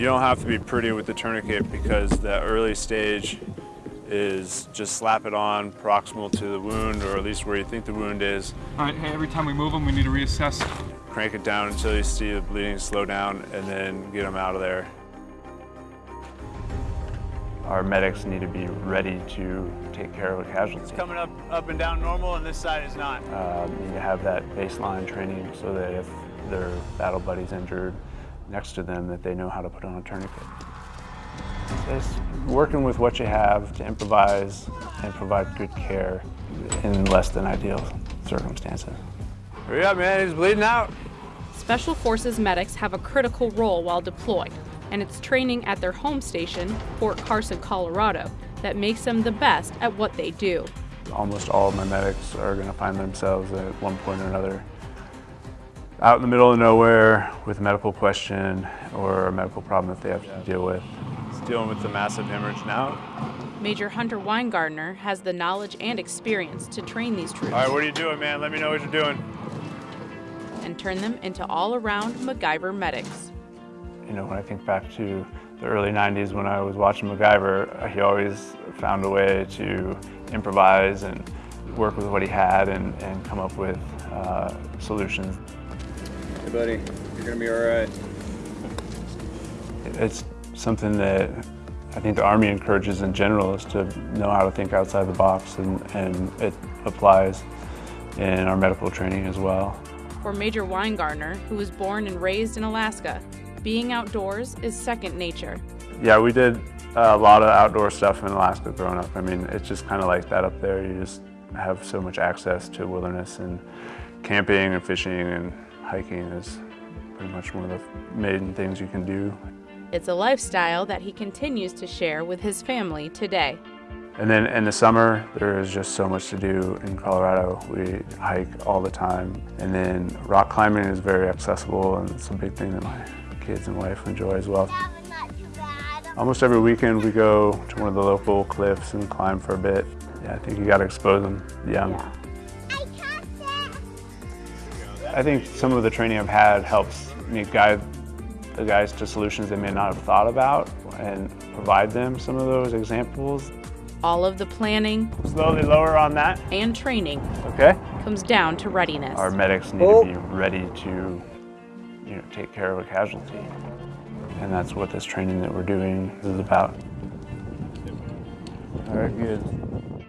You don't have to be pretty with the tourniquet because the early stage is just slap it on proximal to the wound or at least where you think the wound is. All right, hey, every time we move them, we need to reassess. Crank it down until you see the bleeding slow down and then get them out of there. Our medics need to be ready to take care of a casualty. It's coming up, up and down normal and this side is not. Uh, need to have that baseline training so that if their battle buddy's injured next to them that they know how to put on a tourniquet. It's working with what you have to improvise and provide good care in less than ideal circumstances. Hurry up, man, he's bleeding out. Special Forces medics have a critical role while deployed, and it's training at their home station, Fort Carson, Colorado, that makes them the best at what they do. Almost all of my medics are going to find themselves at one point or another out in the middle of nowhere with a medical question or a medical problem that they have to deal with. He's dealing with the massive hemorrhage now. Major Hunter Weingartner has the knowledge and experience to train these troops. All right, what are you doing, man? Let me know what you're doing. And turn them into all-around MacGyver medics. You know, when I think back to the early 90s when I was watching MacGyver, he always found a way to improvise and work with what he had and, and come up with uh, solutions. Hey buddy, you're gonna be all right. It's something that I think the Army encourages in general is to know how to think outside the box and, and it applies in our medical training as well. For Major Weingartner, who was born and raised in Alaska, being outdoors is second nature. Yeah, we did a lot of outdoor stuff in Alaska growing up. I mean, it's just kind of like that up there. You just have so much access to wilderness and camping and fishing and hiking is pretty much one of the main things you can do. It's a lifestyle that he continues to share with his family today. And then in the summer, there is just so much to do in Colorado. We hike all the time. And then rock climbing is very accessible and it's a big thing that my kids and wife enjoy as well. Almost every weekend we go to one of the local cliffs and climb for a bit. Yeah, I think you gotta expose them young. Yeah. I think some of the training I've had helps me guide the guys to solutions they may not have thought about and provide them some of those examples. All of the planning slowly lower on that and training okay comes down to readiness. Our medics need oh. to be ready to you know take care of a casualty. And that's what this training that we're doing is about. All right, good.